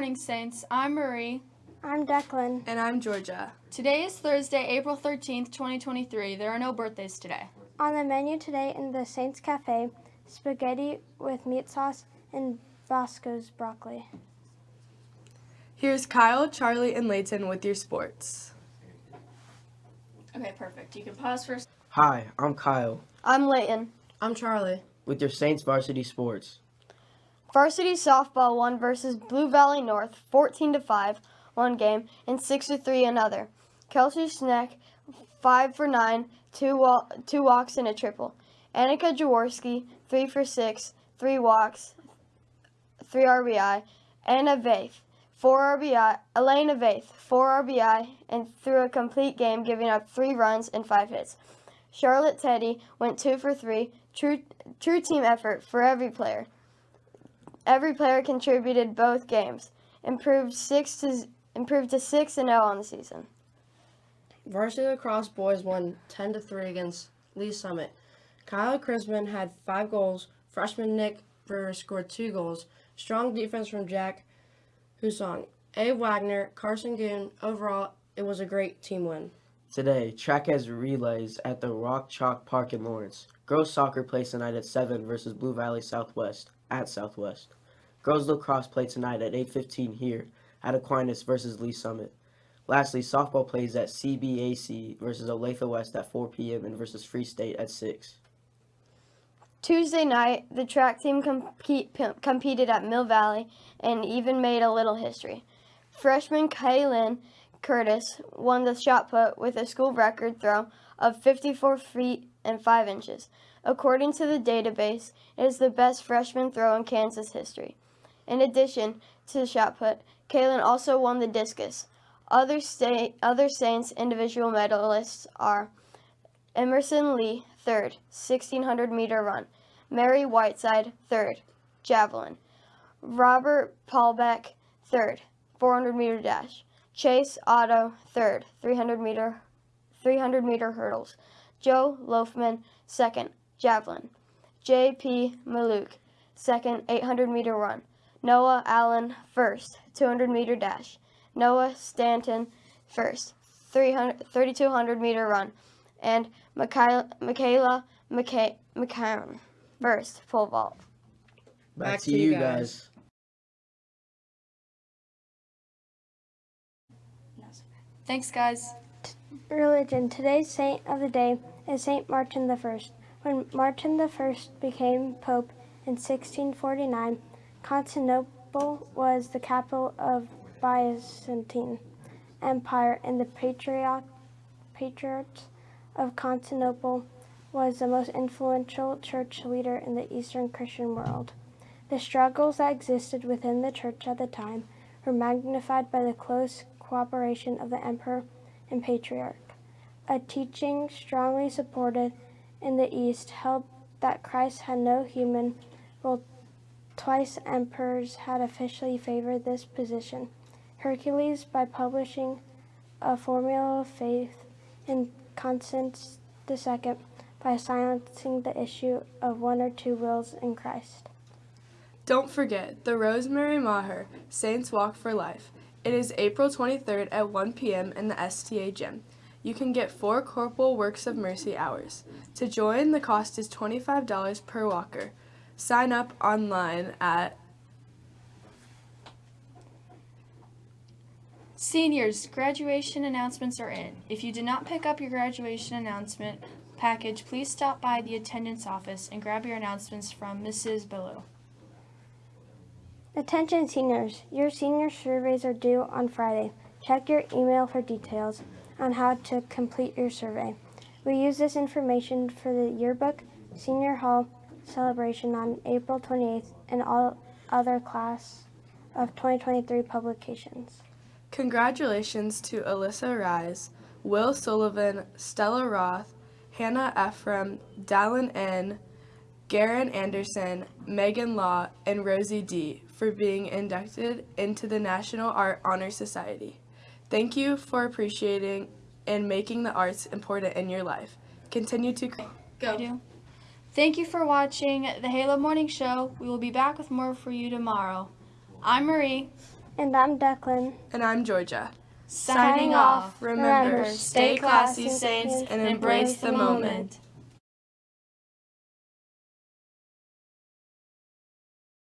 morning, Saints. I'm Marie. I'm Declan. And I'm Georgia. Today is Thursday, April 13th, 2023. There are no birthdays today. On the menu today in the Saints Cafe, spaghetti with meat sauce and Bosco's broccoli. Here's Kyle, Charlie, and Layton with your sports. Okay, perfect. You can pause for. a Hi, I'm Kyle. I'm Layton. I'm Charlie. With your Saints varsity sports. Varsity softball won versus Blue Valley North 14 to 5 one game and 6 to 3 another. Kelsey Schneck 5 for 9, two, wa- two walks and a triple. Annika Jaworski 3 for 6, 3 walks, 3 RBI. Anna Vaith 4 RBI. Elena Vaith 4 RBI and threw a complete game giving up 3 runs and 5 hits. Charlotte Teddy went 2 for 3. True true team effort for every player. Every player contributed both games. Improved 6 to improved to 6 and 0 on the season. Varsity lacrosse boys won 10 to 3 against Lee Summit. Kyle Chrisman had 5 goals. Freshman Nick Brewer scored 2 goals. Strong defense from Jack Husong. A. Wagner, Carson Goon. Overall, it was a great team win. Today, track has relays at the Rock Chalk Park in Lawrence. Girls soccer plays tonight at 7 versus Blue Valley Southwest at Southwest. Girls lacrosse play tonight at 8.15 here at Aquinas versus Lee Summit. Lastly, softball plays at CBAC versus Olathe West at 4 p.m. and versus Free State at 6. Tuesday night, the track team compete, competed at Mill Valley and even made a little history. Freshman Kaylin Curtis won the shot put with a school record throw of 54 feet and 5 inches. According to the database, it is the best freshman throw in Kansas history. In addition to the shot put, Kaylin also won the discus. Other, state, other Saints individual medalists are Emerson Lee, third, 1600 meter run. Mary Whiteside, third, javelin. Robert Paulbeck, third, 400 meter dash. Chase Otto, third, 300 meter, 300 meter hurdles. Joe Loafman, second, javelin. J.P. Maluk, second, 800 meter run. Noah Allen, first, 200 meter dash. Noah Stanton, first, 3,200 meter run. And Michaela, Michaela McCown, first, pole vault. Back, Back to, to, you guys. guys. Thanks, guys. Religion. Today's saint of the day is Saint Martin the First. When Martin the First became pope in 1649, Constantinople was the capital of Byzantine Empire, and the patriarch, patriarch of Constantinople was the most influential church leader in the Eastern Christian world. The struggles that existed within the church at the time were magnified by the close cooperation of the emperor and patriarch. A teaching strongly supported in the East held that Christ had no human role. Twice emperors had officially favored this position. Heraclius, by publishing a formula of faith, and Constans II, by silencing the issue of one or two wills in Christ. Don't forget the Rosemary Maher Saints Walk for Life. It is April 23rd at 1 p.m. in the STA gym. You can get four Corporal Works of Mercy hours. To join, the cost is $25 per walker. Sign up online at Seniors, graduation announcements are in. If you did not pick up your graduation announcement package, please stop by the attendance office and grab your announcements from Mrs. Ballou. Attention seniors, your senior surveys are due on Friday. Check your email for details on how to complete your survey. We use this information for the yearbook, senior hall, celebration on April 28th and all other class of 2023 publications. Congratulations to Alyssa Rise, Will Sullivan, Stella Roth, Hannah Ephraim, Dallin N., Garen Anderson, Megan Law, and Rosie D. for being inducted into the National Art Honor Society. Thank you for appreciating and making the arts important in your life. Continue to go. Thank you for watching the Halo Morning Show. We will be back with more for you tomorrow. I'm Marie. And I'm Declan. And I'm Georgia. Signing off. Remember, stay classy, saints, and embrace the moment.